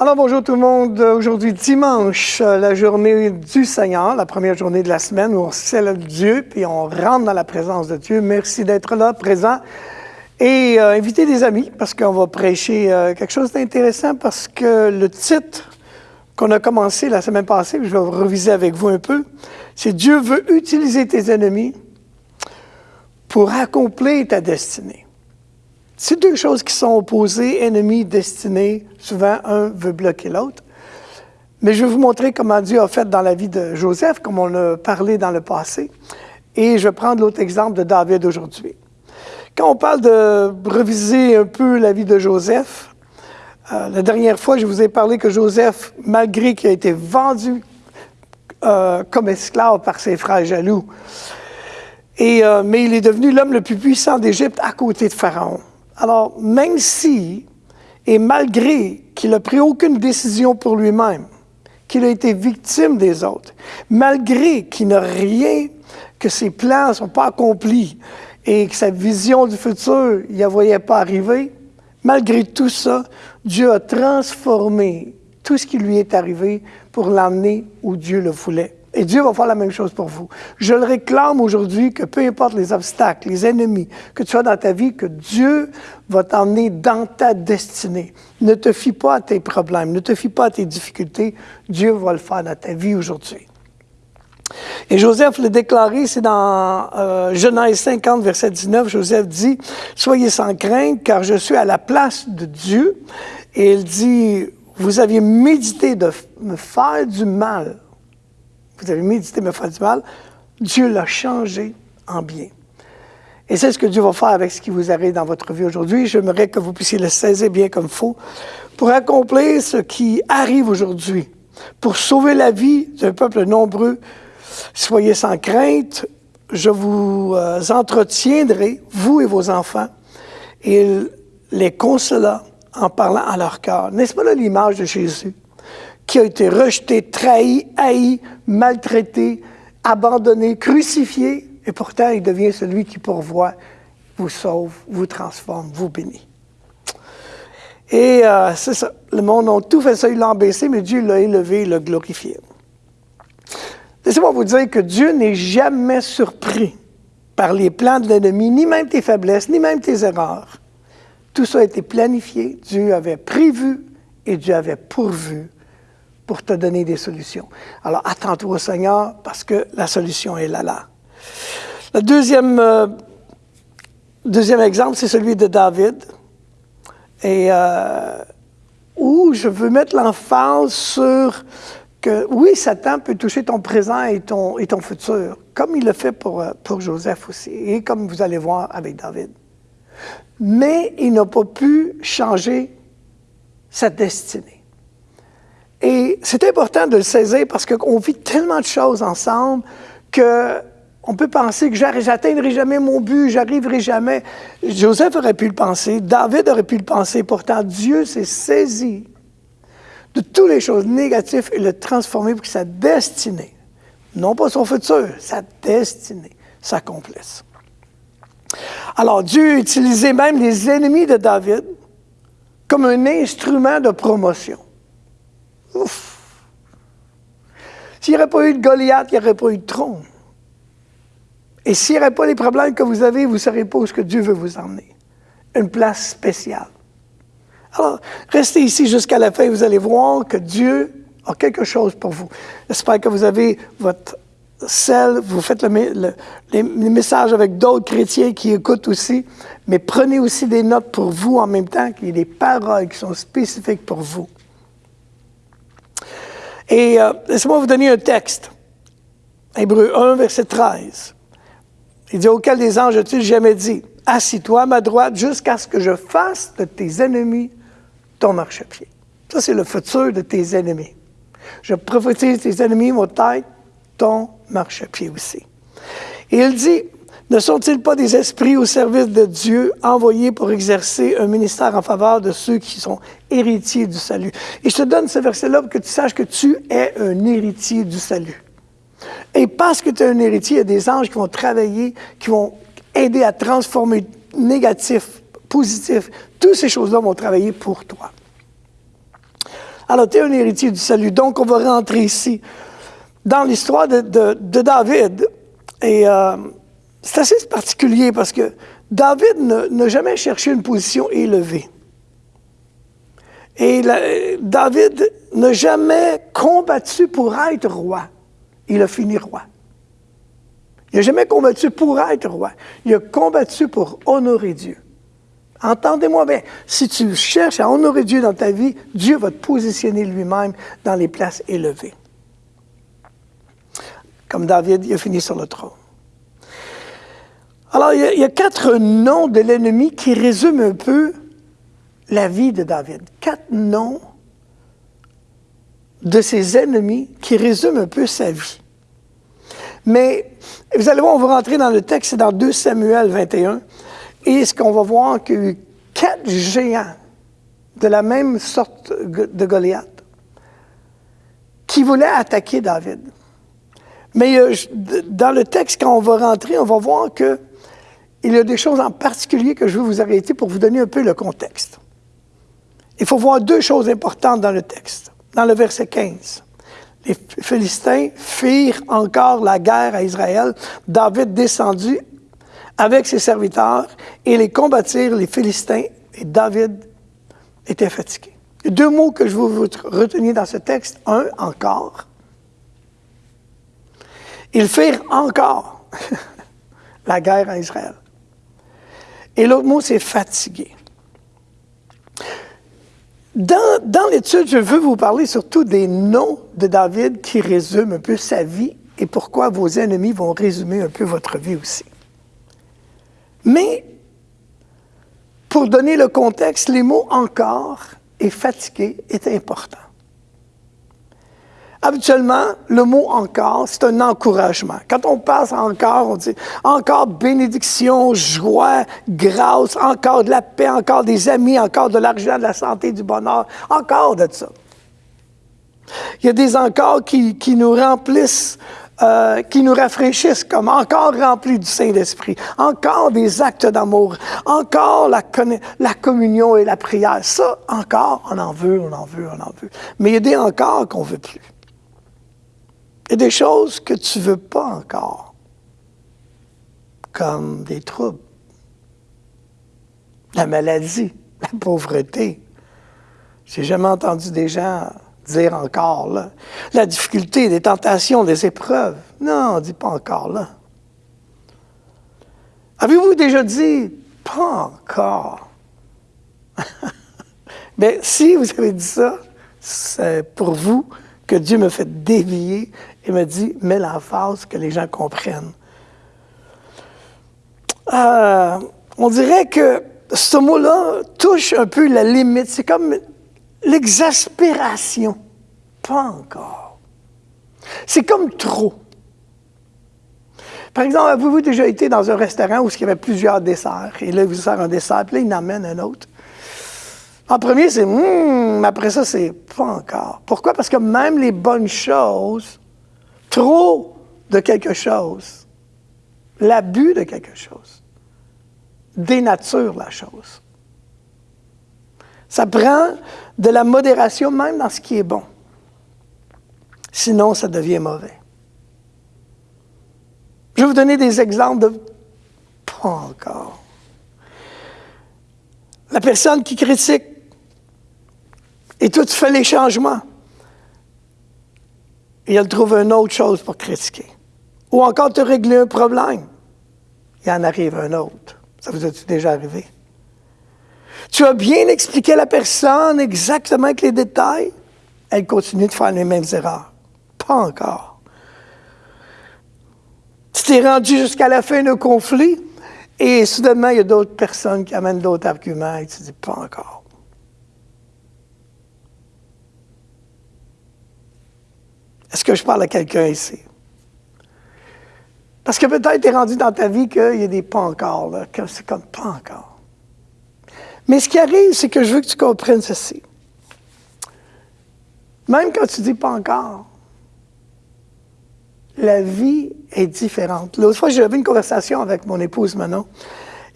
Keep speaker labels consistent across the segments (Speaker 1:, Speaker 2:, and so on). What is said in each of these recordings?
Speaker 1: Alors bonjour tout le monde. Aujourd'hui dimanche, la journée du Seigneur, la première journée de la semaine où on célèbre Dieu puis on rentre dans la présence de Dieu. Merci d'être là, présent. Et euh, inviter des amis parce qu'on va prêcher euh, quelque chose d'intéressant parce que le titre qu'on a commencé la semaine passée, je vais reviser avec vous un peu, c'est Dieu veut utiliser tes ennemis pour accomplir ta destinée. C'est deux choses qui sont opposées, ennemis, destinés. Souvent, un veut bloquer l'autre. Mais je vais vous montrer comment Dieu a fait dans la vie de Joseph, comme on a parlé dans le passé. Et je vais prendre l'autre exemple de David aujourd'hui. Quand on parle de reviser un peu la vie de Joseph, euh, la dernière fois, je vous ai parlé que Joseph, malgré qu'il a été vendu euh, comme esclave par ses frères jaloux, euh, mais il est devenu l'homme le plus puissant d'Égypte à côté de Pharaon. Alors, même si, et malgré qu'il n'a pris aucune décision pour lui-même, qu'il a été victime des autres, malgré qu'il n'a rien, que ses plans ne sont pas accomplis et que sa vision du futur, il ne voyait pas arriver, malgré tout ça, Dieu a transformé tout ce qui lui est arrivé pour l'emmener où Dieu le voulait. Et Dieu va faire la même chose pour vous. Je le réclame aujourd'hui que peu importe les obstacles, les ennemis que tu as dans ta vie, que Dieu va t'emmener dans ta destinée. Ne te fie pas à tes problèmes, ne te fie pas à tes difficultés. Dieu va le faire dans ta vie aujourd'hui. Et Joseph l'a déclaré, c'est dans euh, Genèse 50, verset 19, Joseph dit, Soyez sans crainte, car je suis à la place de Dieu. Et il dit, Vous aviez médité de me faire du mal vous avez médité me faire du mal, Dieu l'a changé en bien. Et c'est ce que Dieu va faire avec ce qui vous arrive dans votre vie aujourd'hui. J'aimerais que vous puissiez le saisir bien comme il faut pour accomplir ce qui arrive aujourd'hui, pour sauver la vie d'un peuple nombreux. Soyez sans crainte, je vous euh, entretiendrai, vous et vos enfants, et les consola en parlant à leur cœur. N'est-ce pas là l'image de Jésus? Qui a été rejeté, trahi, haï, maltraité, abandonné, crucifié, et pourtant il devient celui qui pourvoit, vous sauve, vous transforme, vous bénit. Et euh, c'est ça, le monde a tout fait ça, il l'a baissé, mais Dieu l'a élevé, il l'a glorifié. Laissez-moi vous dire que Dieu n'est jamais surpris par les plans de l'ennemi, ni même tes faiblesses, ni même tes erreurs. Tout ça a été planifié, Dieu avait prévu et Dieu avait pourvu pour te donner des solutions. Alors, attends-toi au Seigneur parce que la solution est là, là. Le deuxième, euh, exemple, c'est celui de David. Et euh, où je veux mettre l'emphase sur que, oui, Satan peut toucher ton présent et ton, et ton futur, comme il le fait pour, euh, pour Joseph aussi, et comme vous allez voir avec David. Mais il n'a pas pu changer sa destinée. Et c'est important de le saisir parce qu'on vit tellement de choses ensemble que on peut penser que j'atteindrai jamais mon but, j'arriverai jamais. Joseph aurait pu le penser, David aurait pu le penser. Pourtant, Dieu s'est saisi de toutes les choses négatives et le transformer pour que sa destinée, non pas son futur, sa destinée s'accomplisse. Alors, Dieu a utilisé même les ennemis de David comme un instrument de promotion. Ouf! S'il n'y aurait pas eu de Goliath, il n'y aurait pas eu de trône. Et s'il n'y aurait pas les problèmes que vous avez, vous ne saurez pas où ce que Dieu veut vous emmener. Une place spéciale. Alors, restez ici jusqu'à la fin, vous allez voir que Dieu a quelque chose pour vous. J'espère que vous avez votre sel, vous faites le, les, messages avec d'autres chrétiens qui écoutent aussi, mais prenez aussi des notes pour vous en même temps, qu'il y ait des paroles qui sont spécifiques pour vous. Et euh, laissez-moi vous donner un texte. Hébreu 1, verset 13. Il dit, auquel des anges a-t-il jamais dit, assis-toi à ma droite jusqu'à ce que je fasse de tes ennemis ton marchepied. Ça, c'est le futur de tes ennemis. Je prophétise tes ennemis vont être ton marchepied aussi. Et il dit, ne sont-ils pas des esprits au service de Dieu envoyés pour exercer un ministère en faveur de ceux qui sont héritiers du salut? Et je te donne ce verset-là pour que tu saches que tu es un héritier du salut. Et parce que tu es un héritier, il y a des anges qui vont travailler, qui vont aider à transformer négatif, positif. Toutes ces choses-là vont travailler pour toi. Alors, tu es un héritier du salut. Donc, on va rentrer ici dans l'histoire de, David. Et euh, c'est assez particulier parce que David n'a jamais cherché une position élevée. Et David n'a jamais combattu pour être roi. Il a fini roi. Il n'a jamais combattu pour être roi. Il a combattu pour honorer Dieu. Entendez-moi bien, si tu cherches à honorer Dieu dans ta vie, Dieu va te positionner lui-même dans les places élevées. Comme David, il a fini sur le trône. Alors, il y a, quatre noms de l'ennemi qui résument un peu la vie de David. Quatre noms de ses ennemis qui résument un peu sa vie. Mais vous allez voir, on va rentrer dans le texte, c'est dans 2 Samuel 21. Et ce qu'on va voir qu'il y a eu quatre géants de la même sorte de Goliath qui voulaient attaquer David. Mais euh, dans le texte, quand on va rentrer, on va voir qu'il y a des choses en particulier que je veux vous arrêter pour vous donner un peu le contexte. Il faut voir deux choses importantes dans le texte, dans le verset 15. Les Philistins firent encore la guerre à Israël. David descendu avec ses serviteurs et les combattirent les Philistins et David était fatigué. Deux mots que je veux vous retenir dans ce texte. Un, encore. Ils firent encore la guerre à Israël. Et l'autre mot, c'est fatigué. Dans, l'étude, je veux vous parler surtout des noms de David qui résument un peu sa vie et pourquoi vos ennemis vont résumer un peu votre vie aussi. Mais, pour donner le contexte, les mots encore et fatigué est important. Habituellement, le mot encore, c'est un encouragement. Quand on passe encore, on dit encore bénédiction, joie, grâce, encore de la paix, encore des amis, encore de l'argent, de la santé, du bonheur, encore de ça. Il y a des encore qui, nous remplissent euh, qui nous rafraîchissent, comme encore remplis du Saint-Esprit, encore des actes d'amour, encore la, la, communion et la prière. Ça, encore, on en veut, on en veut, on en veut. Mais il y a des encore qu'on ne veut plus. Il y a des choses que tu ne veux pas encore, comme des troubles, la maladie, la pauvreté. J'ai jamais entendu des gens dire encore là. La difficulté, les tentations, les épreuves. Non, on ne dit pas encore là. Avez-vous déjà dit pas encore? Bien, si vous avez dit ça, c'est pour vous que Dieu me fait dévier et me dit, mets l'emphase que les gens comprennent. Euh, on dirait que ce mot-là touche un peu la limite. C'est comme L'exaspération, pas encore. C'est comme trop. Par exemple, avez-vous déjà été dans un restaurant où il y avait plusieurs desserts, et là, il vous sert un dessert, puis là, il en amène un autre. En premier, c'est hum, après ça, c'est pas encore. Pourquoi? Parce que même les bonnes choses, trop de quelque chose, l'abus de quelque chose, dénature la chose. Ça prend de la modération même dans ce qui est bon. Sinon, ça devient mauvais. Je vais vous donner des exemples de pas encore. La personne qui critique et toi, tu fais les changements. Et elle trouve une autre chose pour critiquer. Ou encore te régler un problème. Il en arrive un autre. Ça vous est déjà arrivé? Tu as bien expliqué à la personne exactement avec les détails. Elle continue de faire les mêmes erreurs. Pas encore. Tu t'es rendu jusqu'à la fin d'un conflit et soudainement, il y a d'autres personnes qui amènent d'autres arguments et tu dis pas encore. Est-ce que je parle à quelqu'un ici? Parce que peut-être tu es rendu dans ta vie qu'il y a des pas encore, là, que c'est comme pas encore. Mais ce qui arrive, c'est que je veux que tu comprennes ceci. Même quand tu dis pas encore, la vie est différente. L'autre fois, j'avais une conversation avec mon épouse Manon,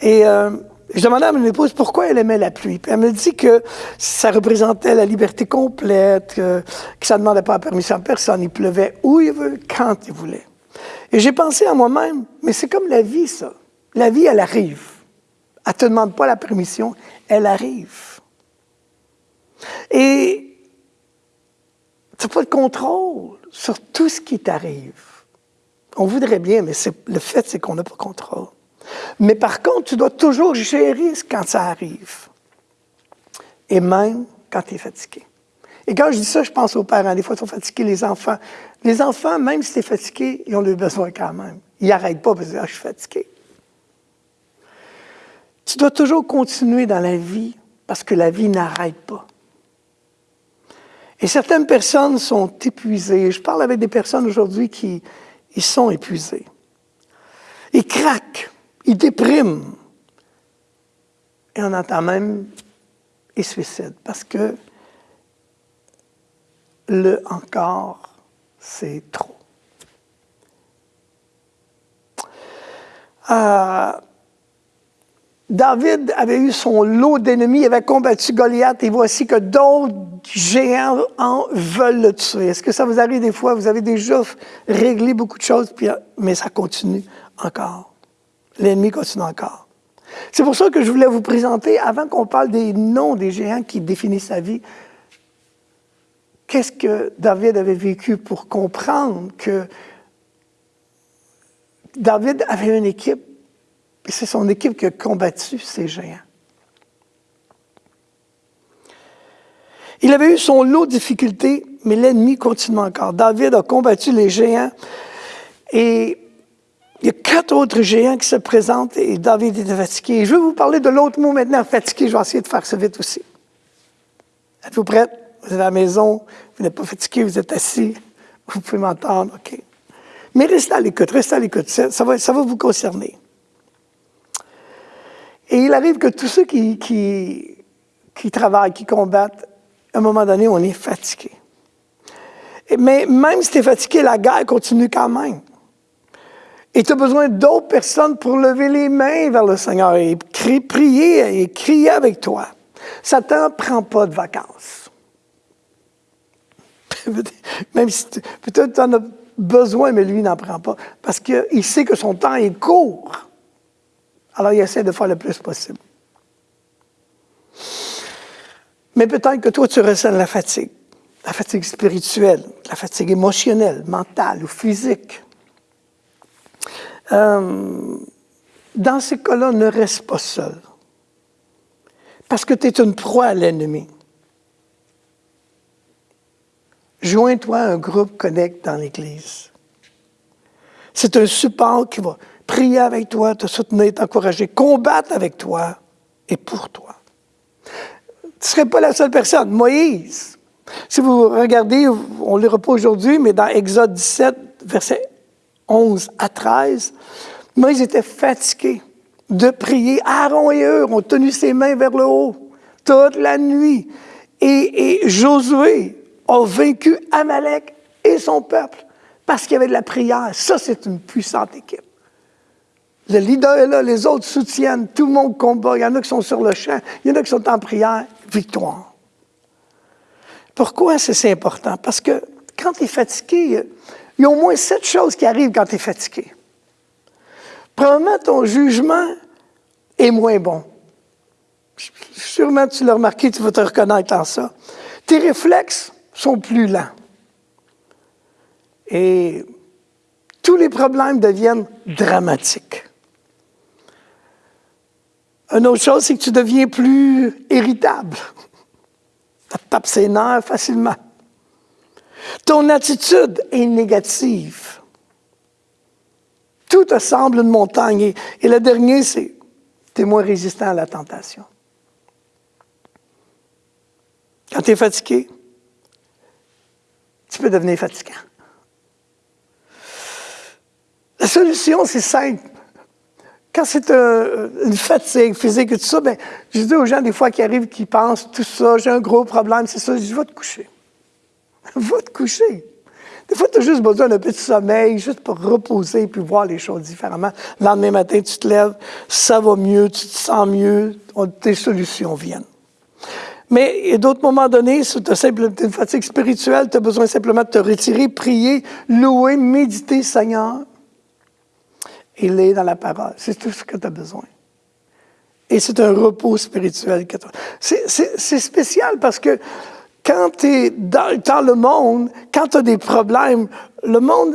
Speaker 1: et euh, Je demandais à mon épouse pourquoi elle aimait la pluie. Elle me dit que ça représentait la liberté complète, que, ça ne demandait pas la permission à personne. Il pleuvait où il veut, quand il voulait. Et j'ai pensé à moi-même, mais c'est comme la vie, ça. La vie, elle arrive. Elle ne te demande pas la permission, elle arrive. Et tu n'as pas de contrôle sur tout ce qui t'arrive. On voudrait bien, mais le fait, c'est qu'on n'a pas de contrôle. Mais par contre, tu dois toujours gérer quand ça arrive. Et même quand tu es fatigué. Et quand je dis ça, je pense aux parents. Des fois, ils sont fatigués, les enfants. Les enfants, même si tu es fatigué, ils ont le besoin quand même. Ils n'arrêtent pas parce que ah, je suis fatigué. Tu dois toujours continuer dans la vie parce que la vie n'arrête pas. Et certaines personnes sont épuisées. Je parle avec des personnes aujourd'hui qui sont épuisés. Ils craquent, ils dépriment. Et on entend même ils suicident parce que le encore, c'est trop. Euh, David avait eu son lot d'ennemis, il avait combattu Goliath et voici que d'autres géants en veulent le tuer. Est-ce que ça vous arrive des fois? Vous avez déjà réglé beaucoup de choses, mais ça continue encore. L'ennemi continue encore. C'est pour ça que je voulais vous présenter, avant qu'on parle des noms des géants qui définissent sa vie, qu'est-ce que David avait vécu pour comprendre que David avait une équipe c'est son équipe qui a combattu ces géants. Il avait eu son lot de difficultés, mais l'ennemi continue encore. David a combattu les géants et il y a quatre autres géants qui se présentent et David était fatigué. je vais vous parler de l'autre mot maintenant, fatigué. Je vais essayer de faire ça vite aussi. Êtes-vous prêts? Vous êtes à la maison, vous n'êtes pas fatigué, vous êtes assis, vous pouvez m'entendre, OK. Mais restez à l'écoute, restez à l'écoute, ça va vous concerner. Et il arrive que tous ceux qui, qui, travaillent, qui combattent, à un moment donné, on est fatigué. Mais même si tu es fatigué, la guerre continue quand même. Et tu as besoin d'autres personnes pour lever les mains vers le Seigneur et prier et crier avec toi. Satan ne prend pas de vacances. Même si peut-être tu en as besoin, mais lui n'en prend pas. Parce qu'il sait que son temps est court. Alors, il essaie de faire le plus possible. Mais peut-être que toi, tu ressens la fatigue, la fatigue spirituelle, la fatigue émotionnelle, mentale ou physique. Euh, dans ces cas-là, ne reste pas seul. Parce que tu es une proie à l'ennemi. Joins-toi à un groupe Connect dans l'Église. C'est un support qui va prier avec toi, te soutenir, t'encourager, combattre avec toi et pour toi. Tu ne serais pas la seule personne. Moïse, si vous regardez, on ne le pas aujourd'hui, mais dans Exode 17, versets 11 à 13, Moïse était fatigué de prier. Aaron et eux ont tenu ses mains vers le haut toute la nuit. Et, et Josué a vaincu Amalek et son peuple parce qu'il y avait de la prière. Ça, c'est une puissante équipe. Le leader est là, les autres soutiennent, tout le monde combat. Il y en a qui sont sur le champ, il y en a qui sont en prière. Victoire. Pourquoi c'est important? Parce que quand tu es fatigué, il y a au moins sept choses qui arrivent quand tu es fatigué. Premièrement, ton jugement est moins bon. Sûrement, tu l'as remarqué, tu vas te reconnaître en ça. Tes réflexes sont plus lents. Et tous les problèmes deviennent dramatiques. Une autre chose, c'est que tu deviens plus irritable. Tu tapes ses nerfs facilement. Ton attitude est négative. Tout te semble une montagne. Et, le dernier, c'est tu es moins résistant à la tentation. Quand tu es fatigué, tu peux devenir fatigant. La solution, c'est simple. Quand c'est une fatigue physique et tout ça, ben, je dis aux gens des fois qui arrivent, qui pensent tout ça, j'ai un gros problème, c'est ça, je dis, va te coucher. va te coucher. Des fois, tu as juste besoin d'un petit sommeil, juste pour reposer puis voir les choses différemment. Le lendemain matin, tu te lèves, ça va mieux, tu te sens mieux, tes solutions viennent. Mais d'autres moments donnés, si tu as une fatigue spirituelle, tu as besoin simplement de te retirer, prier, louer, méditer, Seigneur. Il est dans la parole. C'est tout ce que tu as besoin. Et c'est un repos spirituel. C'est spécial parce que quand tu es dans, le monde, quand tu as des problèmes, le monde,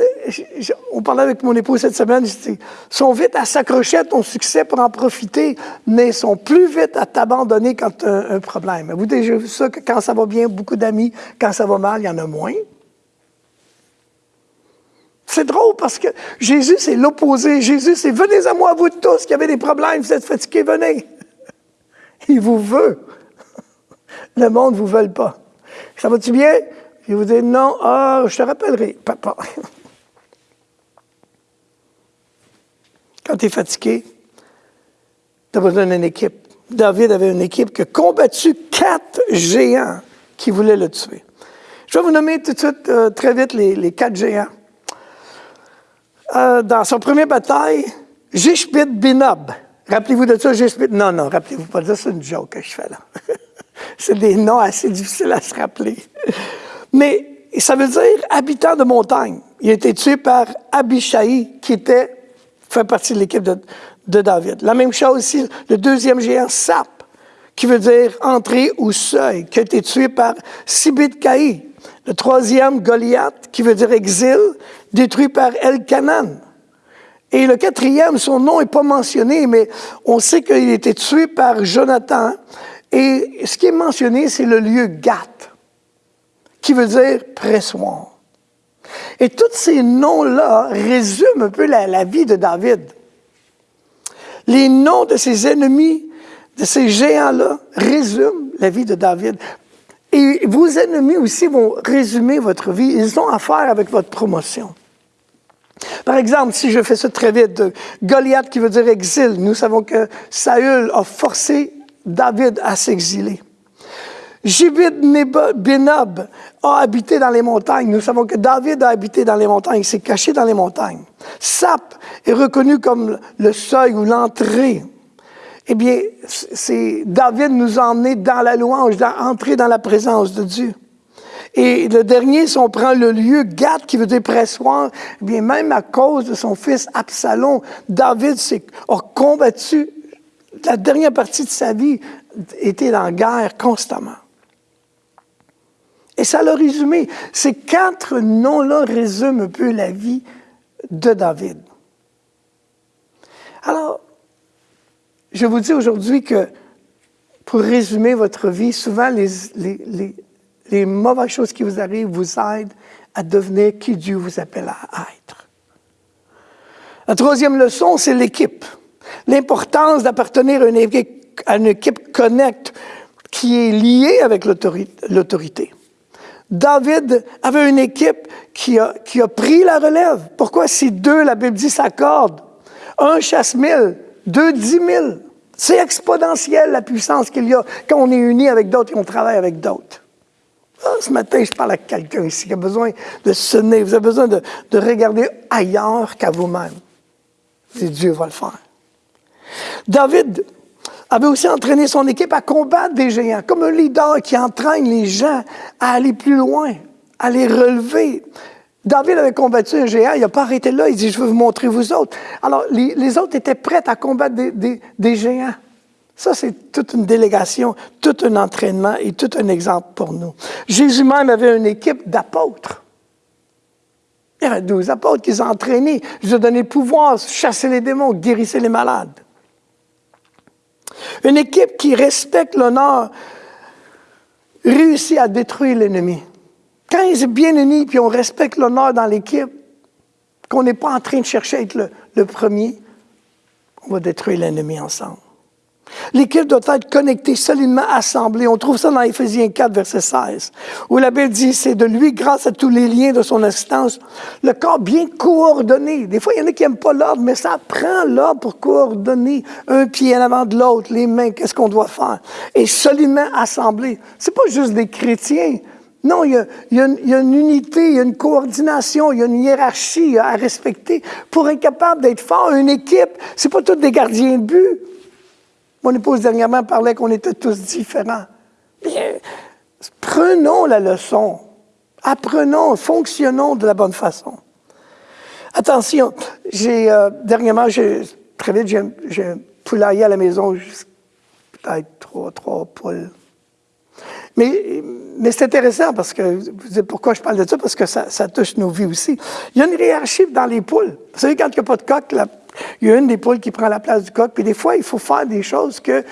Speaker 1: on parlait avec mon épouse cette semaine, ils sont vite à s'accrocher à ton succès pour en profiter, mais sont plus vite à t'abandonner quand tu as un, problème. Vous avez vu ça, que quand ça va bien, beaucoup d'amis, quand ça va mal, il y en a moins? C'est drôle parce que Jésus, c'est l'opposé. Jésus, c'est venez à moi, vous tous qui avez des problèmes, vous êtes fatigués, venez. Il vous veut. Le monde ne vous veut pas. Ça va-tu bien? Il vous dit non, ah, je te rappellerai, papa. Quand tu es fatigué, tu as besoin d'une équipe. David avait une équipe qui a combattu quatre géants qui voulaient le tuer. Je vais vous nommer tout de suite, euh, très vite, les quatre géants. Euh, dans son premier bataille, Jishbit Binob. Rappelez-vous de ça, Jishbit? Non, non, rappelez-vous pas de ça, c'est une joke que je fais là. c'est des noms assez difficiles à se rappeler. Mais ça veut dire habitant de montagne. Il a été tué par Abishai, qui était, fait partie de l'équipe de, David. La même chose aussi, le deuxième géant, Sap, qui veut dire entrée ou seuil, qui a été tué par Sibit. Le troisième, Goliath, qui veut dire exil, détruit par El-Kanan. Et le quatrième, son nom n'est pas mentionné, mais on sait qu'il a été tué par Jonathan. Et ce qui est mentionné, c'est le lieu Gath, qui veut dire pressoir. Et tous ces noms-là résument un peu la, vie de David. Les noms de ses ennemis, de ces géants-là, résument la vie de David. Et vos ennemis aussi vont résumer votre vie. Ils ont affaire avec votre promotion. Par exemple, si je fais ça très vite, Goliath qui veut dire exil, nous savons que Saül a forcé David à s'exiler. Jibid Benob a habité dans les montagnes. Nous savons que David a habité dans les montagnes, il s'est caché dans les montagnes. Sap est reconnu comme le seuil ou l'entrée eh bien, c'est David nous a emmenés dans la louange, d'entrer dans la présence de Dieu. Et le dernier, si on prend le lieu Gad, qui veut dire pressoir, eh bien, même à cause de son fils Absalom, David a combattu la dernière partie de sa vie, était en guerre constamment. Et ça l'a résumé. Ces quatre noms-là résument un peu la vie de David. Alors, je vous dis aujourd'hui que, pour résumer votre vie, souvent les, les, mauvaises choses qui vous arrivent vous aident à devenir qui Dieu vous appelle à être. La troisième leçon, c'est l'équipe. L'importance d'appartenir à une équipe, connecte qui est liée avec l'autorité. David avait une équipe qui a, pris la relève. Pourquoi si deux, la Bible dit, s'accordent? Un chasse mille, deux dix mille. C'est exponentiel la puissance qu'il y a quand on est uni avec d'autres et on travaille avec d'autres. Ah, ce matin, je parle à quelqu'un ici qui a besoin de sonner. Vous avez besoin de, regarder ailleurs qu'à vous-même. Et Dieu va le faire. David avait aussi entraîné son équipe à combattre des géants, comme un leader qui entraîne les gens à aller plus loin, à les relever. David avait combattu un géant, il n'a pas arrêté là, il dit, je veux vous montrer vous autres. Alors, les, autres étaient prêts à combattre des, géants. Ça, c'est toute une délégation, tout un entraînement et tout un exemple pour nous. Jésus même avait une équipe d'apôtres. Il y avait douze apôtres qui ont entraînés. Je ont donné pouvoir, chasser les démons, guérisser les malades. Une équipe qui respecte l'honneur réussit à détruire l'ennemi. Quand ils sont bien unis, puis on respecte l'honneur dans l'équipe, qu'on n'est pas en train de chercher à être le, premier, on va détruire l'ennemi ensemble. L'équipe doit être connectée, solidement assemblée. On trouve ça dans Éphésiens 4, verset 16, où la Bible dit, c'est de lui, grâce à tous les liens de son assistance, le corps bien coordonné. Des fois, il y en a qui n'aiment pas l'ordre, mais ça prend l'ordre pour coordonner un pied en avant de l'autre, les mains, qu'est-ce qu'on doit faire? Et solidement assemblé. C'est pas juste des chrétiens, Non, il y, a, il, y a une, il y, a, une unité, il y a une coordination, il y a une hiérarchie à respecter pour être capable d'être fort. Une équipe, c'est pas tous des gardiens de but. Mon épouse dernièrement parlait qu'on était tous différents. Bien, prenons la leçon. Apprenons, fonctionnons de la bonne façon. Attention, j'ai euh, dernièrement, très vite, j'ai un poulailler à la maison, peut-être trois, trois poules. Mais, c'est intéressant parce que, vous savez pourquoi je parle de ça? Parce que ça, ça, touche nos vies aussi. Il y a une hiérarchie dans les poules. Vous savez, quand il n'y a pas de coq, la, il y a une des poules qui prend la place du coq. Puis des fois, il faut faire des choses que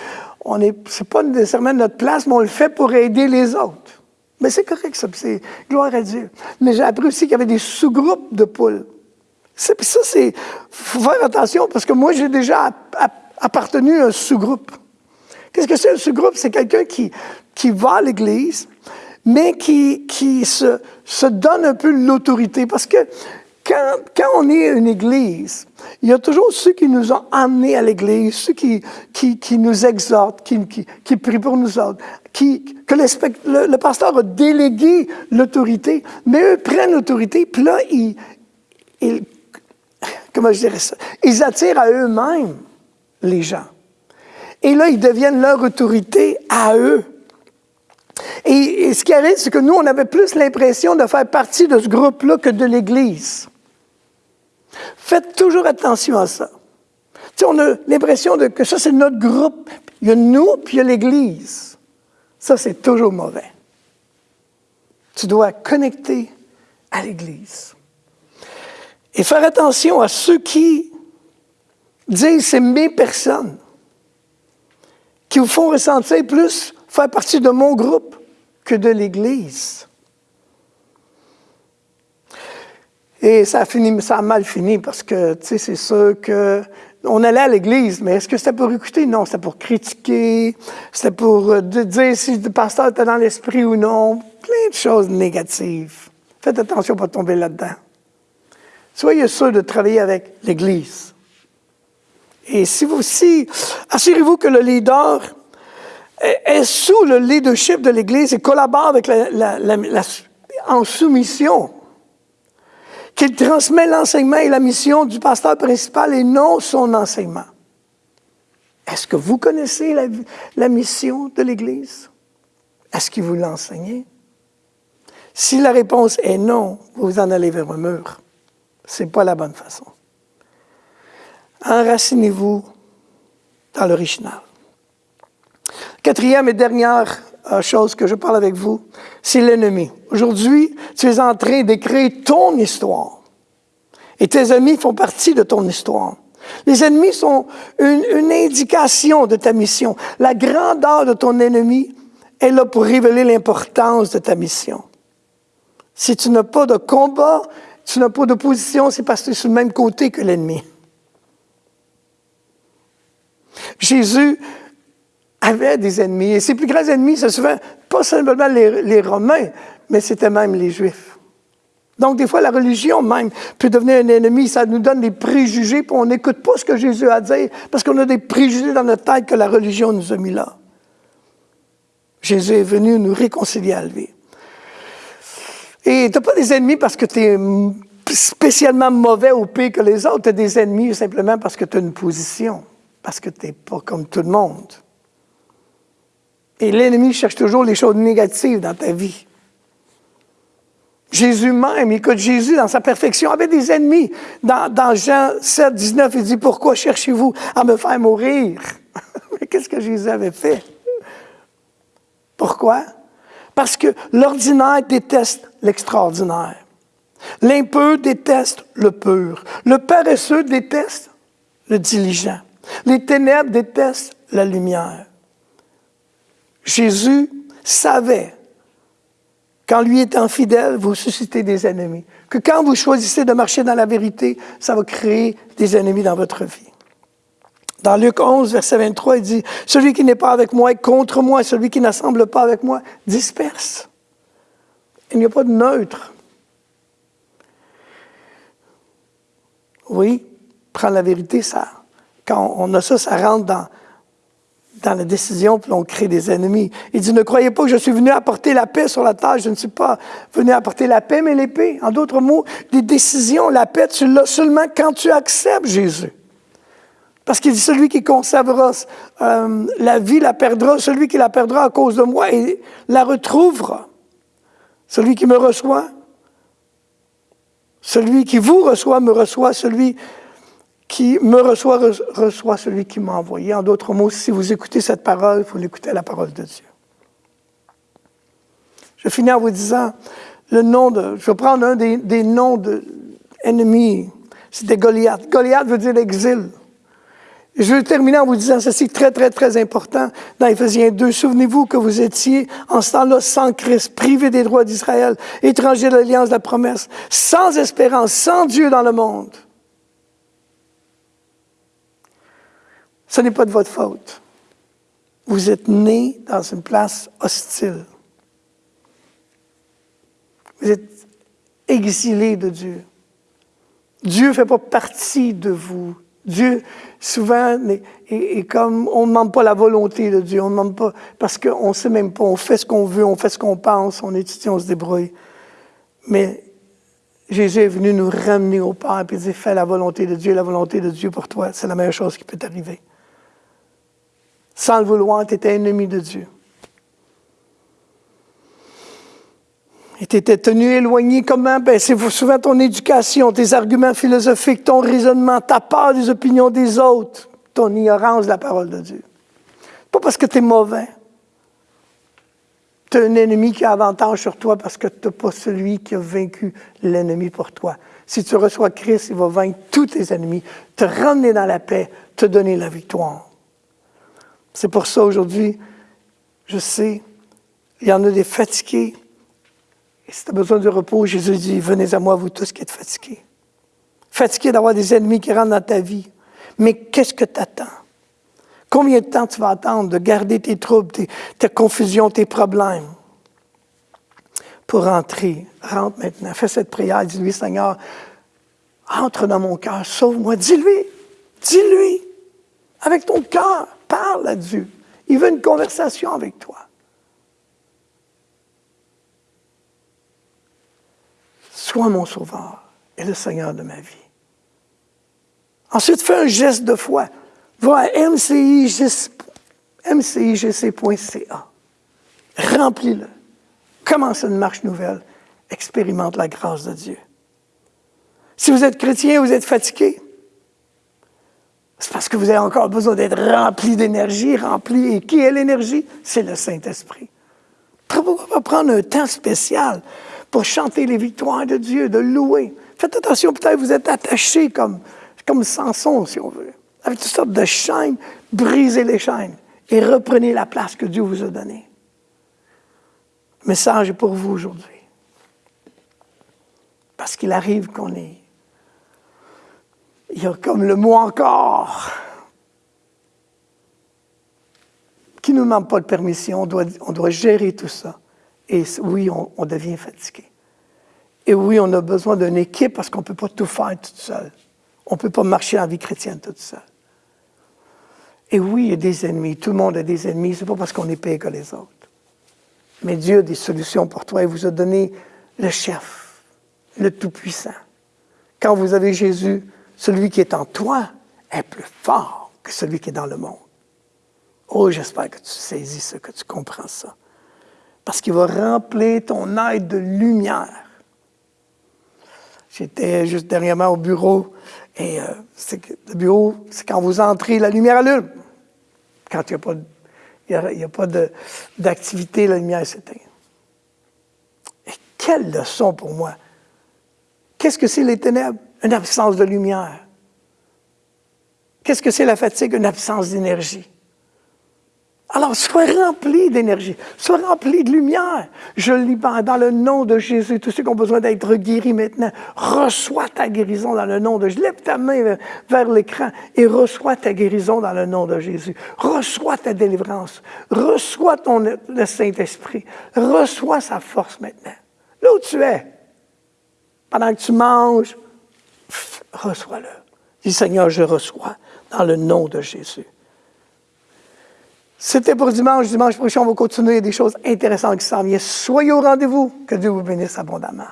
Speaker 1: on est, c'est pas nécessairement notre place, mais on le fait pour aider les autres. Mais c'est correct, ça, c'est gloire à Dieu. Mais j'ai appris aussi qu'il y avait des sous-groupes de poules. ça, c'est, faut faire attention, parce que moi, j'ai déjà appartenu à un sous-groupe. Qu'est-ce que c'est un sous-groupe? C'est quelqu'un qui, qui va à l'Église, mais qui, qui se, se donne un peu l'autorité. Parce que quand, on est une Église, il y a toujours ceux qui nous ont amenés à l'Église, ceux qui, nous exhortent, qui, prient pour nous autres, que le, pasteur a délégué l'autorité, mais eux prennent l'autorité, puis là, ils, dirais ça, ils attirent à eux-mêmes les gens. Et là, ils deviennent leur autorité à eux. Et ce qui arrive, c'est que nous, on avait plus l'impression de faire partie de ce groupe-là que de l'Église. Faites toujours attention à ça. Tu sais, on a l'impression que ça, c'est notre groupe. Il y a nous, puis il y a l'Église. Ça, c'est toujours mauvais. Tu dois connecter à l'Église. Et faire attention à ceux qui disent c'est mes personnes, qui vous font ressentir plus faire partie de mon groupe que de l'Église. Et ça a, fini, ça a mal fini parce que, tu sais, c'est sûr que on allait à l'église, mais est-ce que c'était pour écouter? Non, c'était pour critiquer, c'était pour euh, dire si le pasteur était dans l'esprit ou non, plein de choses négatives. Faites attention pas tomber là-dedans. Soyez sûr de travailler avec l'église. Et si vous aussi, assurez-vous que le leader est, sous le leadership de l'église et collabore avec en soumission qu'il transmet l'enseignement et la mission du pasteur principal et non son enseignement. Est-ce que vous connaissez la, mission de l'Église? Est-ce qu'il vous l'a Si la réponse est non, vous en allez vers un mur. Ce n'est pas la bonne façon. Enracinez-vous dans l'original. Quatrième et dernière euh, chose que je parle avec vous, c'est l'ennemi. Aujourd'hui, tu es en train d'écrire ton histoire. Et tes amis font partie de ton histoire. Les ennemis sont une, une, indication de ta mission. La grandeur de ton ennemi est là pour révéler l'importance de ta mission. Si tu n'as pas de combat, tu n'as pas d'opposition, c'est parce que tu es sur le même côté que l'ennemi. Jésus avait des ennemis. Et ses plus grands ennemis, c'est souvent pas seulement les, les Romains, mais c'était même les Juifs. Donc, des fois, la religion même peut devenir un ennemi. Ça nous donne des préjugés, puis on n'écoute pas ce que Jésus a à dire, parce qu'on a des préjugés dans notre tête que la religion nous a mis là. Jésus est venu nous réconcilier à lui. Et tu n'as pas des ennemis parce que tu es spécialement mauvais ou pire que les autres. Tu as des ennemis simplement parce que tu as une position, parce que tu n'es pas comme tout le monde. Et l'ennemi cherche toujours les choses négatives dans ta vie. Jésus même, écoute, Jésus, dans sa perfection, avait des ennemis. Dans, Jean 7, 19, il dit, pourquoi cherchez-vous à me faire mourir? Mais qu'est-ce que Jésus avait fait? Pourquoi? Parce que l'ordinaire déteste l'extraordinaire. L'impur déteste le pur. Le paresseux déteste le diligent. Les ténèbres détestent la lumière. Jésus savait qu'en lui étant fidèle, vous suscitez des ennemis. Que quand vous choisissez de marcher dans la vérité, ça va créer des ennemis dans votre vie. Dans Luc 11, verset 23, il dit, Celui qui n'est pas avec moi est contre moi, celui qui n'assemble pas avec moi disperse. Il n'y a pas de neutre. Oui, prendre la vérité, ça, quand on a ça, ça rentre dans dans la décision, puis on crée des ennemis. Il dit, ne croyez pas que je suis venu apporter la paix sur la terre. Je ne suis pas venu apporter la paix, mais l'épée. En d'autres mots, des décisions, la paix, tu l'as seulement quand tu acceptes Jésus. Parce qu'il dit, celui qui conservera euh, la vie la perdra, celui qui la perdra à cause de moi, il la retrouvera. Celui qui me reçoit, celui qui vous reçoit, me reçoit, celui qui me reçoit, reçoit celui qui m'a envoyé. En d'autres mots, si vous écoutez cette parole, il faut l'écouter à la parole de Dieu. Je finis en vous disant le nom de. Je vais prendre un des, des noms d'ennemis. C'était Goliath. Goliath veut dire l'exil. Je vais terminer en vous disant ceci très, très, très important dans Éphésiens 2. Souvenez-vous que vous étiez en ce temps-là sans Christ, privé des droits d'Israël, étranger de l'alliance de la promesse, sans espérance, sans Dieu dans le monde. Ce n'est pas de votre faute. Vous êtes né dans une place hostile. Vous êtes exilé de Dieu. Dieu ne fait pas partie de vous. Dieu, souvent, est, comme on ne demande pas la volonté de Dieu, on ne demande pas, parce qu'on ne sait même pas, on fait ce qu'on veut, on fait ce qu'on pense, on étudie, on se débrouille. Mais Jésus est venu nous ramener au Père et dire Fais la volonté de Dieu, la volonté de Dieu pour toi, c'est la meilleure chose qui peut t'arriver. Sans le vouloir, tu étais ennemi de Dieu. Et tu étais tenu éloigné comment? Ben, c'est souvent ton éducation, tes arguments philosophiques, ton raisonnement, ta peur des opinions des autres, ton ignorance de la parole de Dieu. Pas parce que tu es mauvais. Tu as un ennemi qui a avantage sur toi parce que tu n'as pas celui qui a vaincu l'ennemi pour toi. Si tu reçois Christ, il va vaincre tous tes ennemis, te ramener dans la paix, te donner la victoire. C'est pour ça aujourd'hui, je sais, il y en a des fatigués, et si tu as besoin de repos, Jésus dit, venez à moi, vous tous qui êtes fatigués. Fatigués d'avoir des ennemis qui rentrent dans ta vie. Mais qu'est-ce que tu attends? Combien de temps tu vas attendre de garder tes troubles, tes, confusions, tes problèmes? Pour rentrer? Rentre maintenant. Fais cette prière. Dis-lui, Seigneur, entre dans mon cœur, sauve-moi. Dis-lui. Dis-lui. Avec ton cœur, parle à Dieu. Il veut une conversation avec toi. Sois mon sauveur et le Seigneur de ma vie. Ensuite, fais un geste de foi. Va à mcigc.ca. Remplis-le. Commence une marche nouvelle. Expérimente la grâce de Dieu. Si vous êtes chrétien, vous êtes fatigué. C'est parce que vous avez encore besoin d'être rempli d'énergie, rempli. Et qui est l'énergie? C'est le Saint-Esprit. Pourquoi pas prendre un temps spécial pour chanter les victoires de Dieu, de louer? Faites attention, peut-être vous êtes attaché comme, comme Samson, si on veut, avec toutes sortes de chaînes. Brisez les chaînes et reprenez la place que Dieu vous a donnée. Le message est pour vous aujourd'hui. Parce qu'il arrive qu'on est. Il y a comme le mot encore qui ne nous demande pas de permission? On doit, on doit gérer tout ça. Et oui, on, devient fatigué. Et oui, on a besoin d'une équipe parce qu'on ne peut pas tout faire tout seul. On ne peut pas marcher en vie chrétienne tout seul. Et oui, il y a des ennemis. Tout le monde a des ennemis. Ce n'est pas parce qu'on est pire que les autres. Mais Dieu a des solutions pour toi. Il vous a donné le chef, le Tout-Puissant. Quand vous avez Jésus, celui qui est en toi est plus fort que celui qui est dans le monde. Oh, j'espère que tu saisis ça, que tu comprends ça parce qu'il va remplir ton aide de lumière. J'étais juste dernièrement au bureau, et euh, le bureau, c'est quand vous entrez, la lumière allume. Quand il n'y a pas, d'activité, la lumière s'éteint. Et quelle leçon pour moi! Qu'est-ce que c'est les ténèbres? Une absence de lumière. Qu'est-ce que c'est la fatigue? Une absence d'énergie. Alors, sois rempli d'énergie, sois rempli de lumière. Je libère dans le nom de Jésus tous ceux qui ont besoin d'être guéris maintenant. Reçois ta guérison dans le nom de Jésus. Lève ta main vers l'écran et reçois ta guérison dans le nom de Jésus. Reçois ta délivrance. Reçois ton, Saint-Esprit. Reçois sa force maintenant. Là où tu es, pendant que tu manges, reçois-le. Dis Seigneur, je reçois dans le nom de Jésus. C'était pour dimanche. Dimanche prochain, on va continuer. Des choses intéressantes qui s'en viennent. Soyez au rendez-vous. Que Dieu vous bénisse abondamment.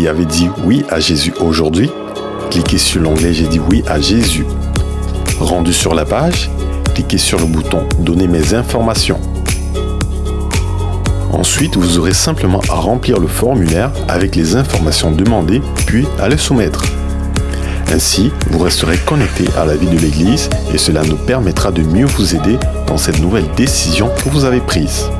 Speaker 2: Et avez dit oui à Jésus aujourd'hui, cliquez sur l'onglet J'ai dit oui à Jésus. Rendu sur la page, cliquez sur le bouton Donner mes informations. Ensuite, vous aurez simplement à remplir le formulaire avec les informations demandées, puis à les soumettre. Ainsi, vous resterez connecté à la vie de l'Église et cela nous permettra de mieux vous aider dans cette nouvelle décision que vous avez prise.